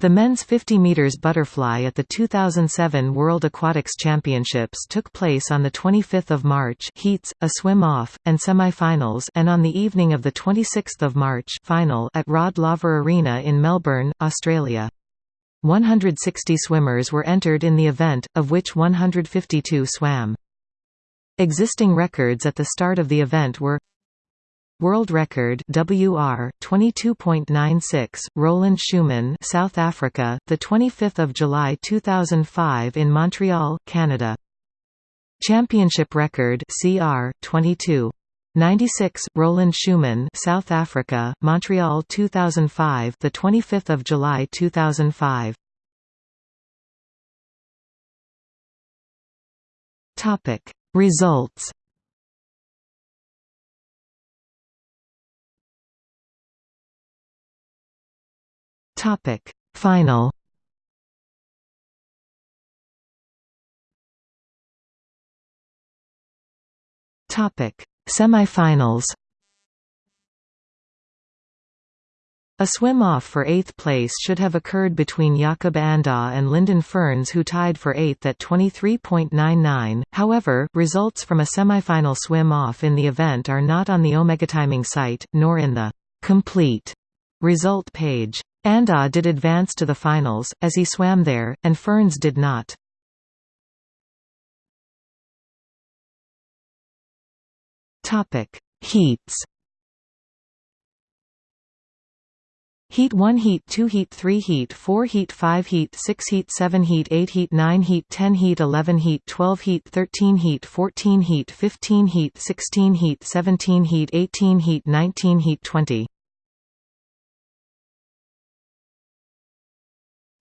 The men's 50 meters butterfly at the 2007 World Aquatics Championships took place on the 25th of March, heats, a swim-off, and semi-finals, and on the evening of the 26th of March, final at Rod Laver Arena in Melbourne, Australia. 160 swimmers were entered in the event, of which 152 swam. Existing records at the start of the event were World record WR 22.96 Roland Schoeman South Africa the 25th of July 2005 in Montreal Canada. Championship record CR 22 96 Roland Schoeman South Africa Montreal 2005 the 25th of July 2005 Topic Results Topic. Final. Topic. Semifinals. A swim-off for eighth place should have occurred between Jakob Andkjær and Lyndon Ferns who tied for eighth at 23.99, however, results from a semifinal swim-off in the event are not on the Omega Timing site, nor in the complete result page. Andkjær did advance to the finals, as he swam there, and Ferns did not. Heats Heat 1 Heat 2 Heat 3 Heat 4 Heat 5 Heat 6 Heat 7 Heat 8 Heat 9 Heat 10 Heat 11 Heat 12 Heat 13 Heat 14 Heat 15 Heat 16 Heat 17 Heat 18 Heat 19 Heat 20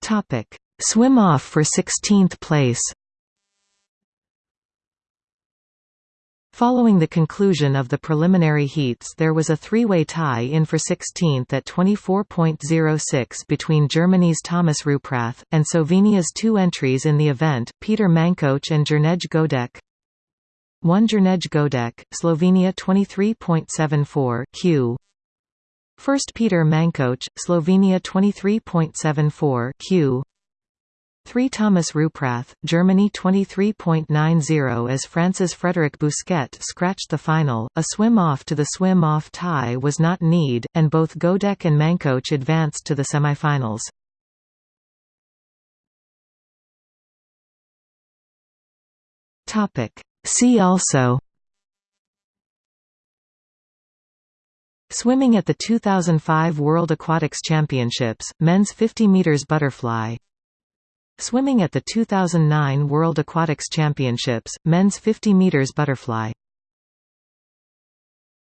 Topic: Swim off for 16th place. Following the conclusion of the preliminary heats there was a three-way tie-in for 16th at 24.06 between Germany's Thomas Rupprath, and Slovenia's two entries in the event, Peter Mankoch and Jernej Godec. 1 Jernej Godec, Slovenia 23.74 q First Peter Mankoch, Slovenia 23.74 q. 3 Thomas Rupprath, Germany 23.90 as France's Frederic Bousquet scratched the final, a swim-off to the swim-off tie was not need, and both Godec and Mankoch advanced to the semifinals. See also Swimming at the 2005 World Aquatics Championships, men's 50 meters butterfly. Swimming at the 2009 World Aquatics Championships, men's 50 meters butterfly.